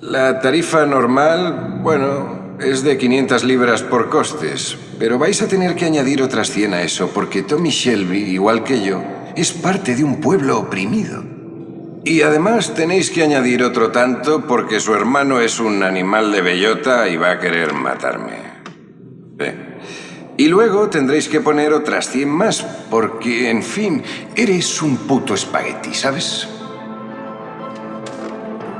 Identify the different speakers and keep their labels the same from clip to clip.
Speaker 1: La tarifa normal, bueno, es de 500 libras por costes, pero vais a tener que añadir otras 100 a eso, porque Tommy Shelby, igual que yo, es parte de un pueblo oprimido. Y además tenéis que añadir otro tanto porque su hermano es un animal de bellota y va a querer matarme. Y luego tendréis que poner otras 100 más, porque, en fin, eres un puto espagueti, ¿sabes?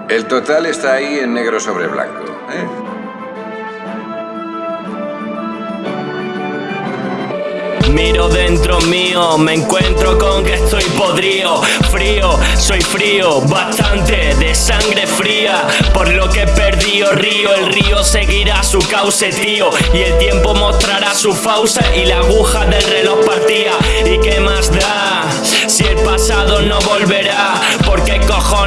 Speaker 1: El total está ahí en negro sobre blanco, ¿eh?
Speaker 2: Miro dentro mío, me encuentro con que estoy podrido Frío, soy frío, bastante de sangre fría Por lo que perdí río, el río seguirá su cauce tío Y el tiempo mostrará su fauce y la aguja del reloj partía ¿Y qué más da? Si el pasado no volverá ¿Por qué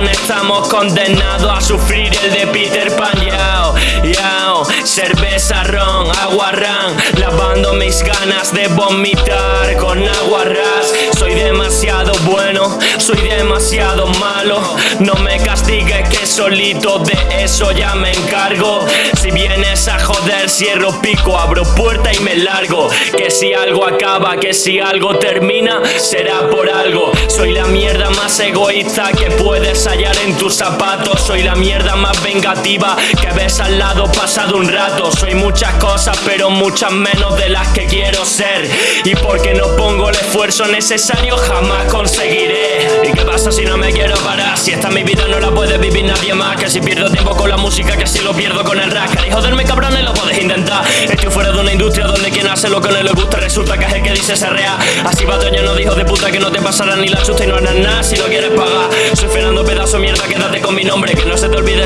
Speaker 2: estamos condenados a sufrir el de Peter Pan? Yao, yao, cerveza, ron, agua, ran. Lavando mis ganas de vomitar con agua ras. Soy demasiado bueno, soy demasiado malo. No me castigues que solito de eso ya me encargo. Si vienes a joder cierro pico, abro puerta y me largo. Que si algo acaba, que si algo termina será por Soy la mierda más egoísta que puedes hallar en tus zapatos. Soy la mierda más vengativa que ves al lado pasado un rato. Soy muchas cosas pero muchas menos de las que quiero ser. Y porque no pongo el esfuerzo necesario jamás conseguiré. ¿Y qué pasa si no me mi vida no la puede vivir nadie más. Que si pierdo tiempo con la música que si lo pierdo con el rap. Y joderme cabrones lo puedes intentar Estoy fuera de una industria donde quien hace lo que no le gusta. Resulta que es el que dice ser real. Así va no dijo de puta que no te pasará ni la chusta y no harás nada si no quieres pagar. Soy Fernando pedazo mierda quédate con mi nombre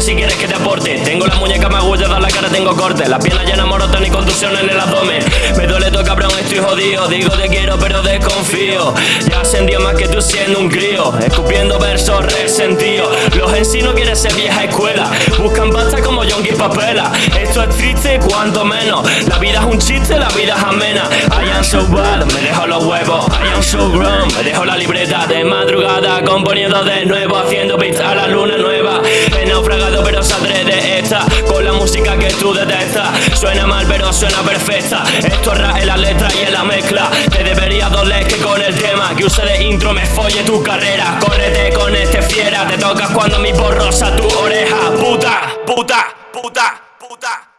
Speaker 2: si quieres que te aporte. Tengo la muñeca magullada, la cara tengo corte. Las piernas llenas morotas ni contusión en el abdomen. Me duele todo cabrón, estoy jodido. Digo te quiero pero desconfío. Ya ascendió más que tú siendo un crío. Escupiendo versos resentidos. Los en sí no quieren ser vieja escuela. Buscan pasta como Yonki Papela. Esto es triste cuanto menos. La vida es un chiste, la vida es amena. I am so bad, me dejo los huevos. I am so grown, me dejo la libreta de madrugada. Componiendo de nuevo, haciendo beats a la luna nueva música que tú detestas. Suena mal pero suena perfecta. Esto es en la letra y en la mezcla. Te debería doler que con el tema Que use de intro me folle tu carrera. Córrete con este fiera. Te tocas cuando mi borrosa tu oreja. Puta, puta, puta, puta